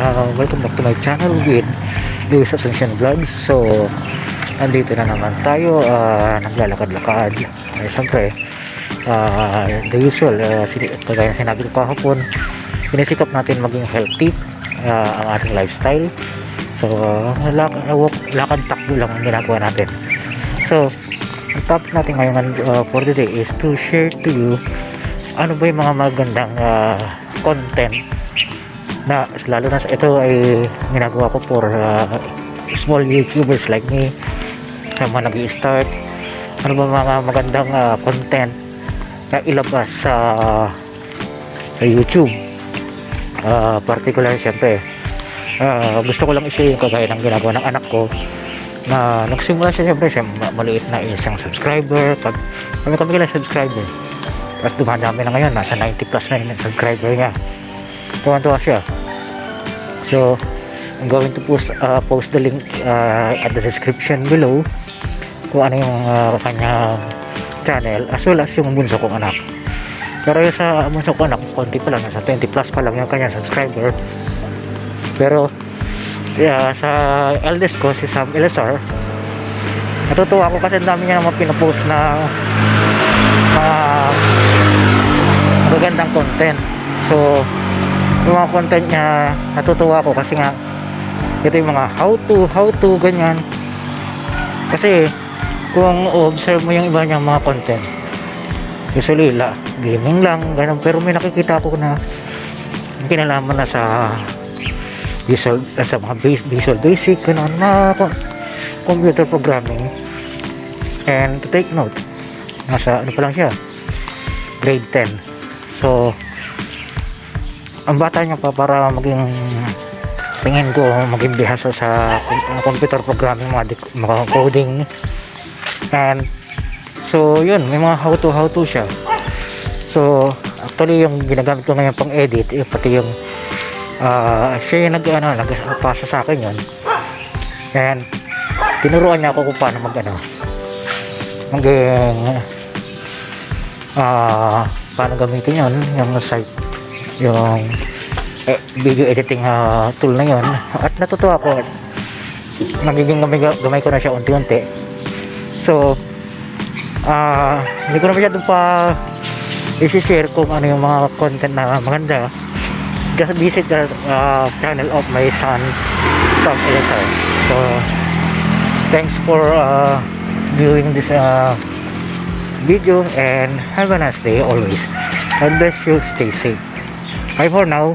Uh, welcome back to my channel with Luis Asuncion Vlogs. So, andito na naman tayo, uh, naglalakad-lakad. Eh, siyempre, uh, the usual, uh, kagaya sinabi ko kahapon, pinisikap natin maging healthy uh, ang ating lifestyle. So, uh, walk- lakad-takbo lang ang ginagawa natin. So, ang topic natin ngayon uh, for today is to share to you ano ba yung mga magandang uh, content na lalo na ito ay ginagawa ko for uh, small YouTubers like me na mga nag start ano ba mga magandang uh, content na ilabas sa sa YouTube? Uh, particular syempre uh, gusto ko lang i-share yung kagaya ng ginagawa ng anak ko na nagsimula siya syempre siya ma- maliit na isang subscriber. Pag kami kami lang subscriber. Tapos dumadami na ngayon nasa 90 plus na yung subscriber niya. Tuwan-tuwa siya. So I'm going to post uh, post the link uh, at the description below kung ano yung uh, kanyang channel as well as yung bunso kong anak. Pero yung sa bunso kong anak konti pa lang nasa 20 plus pa lang yung kanyang subscriber. Pero yeah, sa eldest ko si Sam Elazar natutuwa ako kasi dami niya naman pinapost na mga magagandang content. So yung mga content niya natutuwa ako kasi nga ito yung mga how to how to ganyan. Kasi kung observe mo yung iba niyang mga content usually la, gaming lang ganun. Pero may nakikita ko na kinalaman na sa visual sa mga visual basic ganun na co- computer programming. And to take note nasa ano pa lang siya grade 10 so ang bata niya pa para maging tingin ko maging bihasa sa com- computer programming mga, mga coding. And so yun may mga how to how to siya. So actually yung ginagamit ko ngayon pang edit eh, pati yung ah, siya yung nag ano nagpasa sa akin yun. And tinuruan niya ako kung paano mag ano maging ah paano gamitin yun yung site yung eh, video editing ah, tool na yun. At natutuwa ako. Nagiging gamay, gamay ko na siya unti-unti. So ah hindi ko na masyadong pa isi-share kung ano yung mga content na maganda. Just visit the ah, channel of my son Tom Elazar so thanks for uh, viewing this uh, video and have a nice day always. God bless you. Stay safe. Bye for now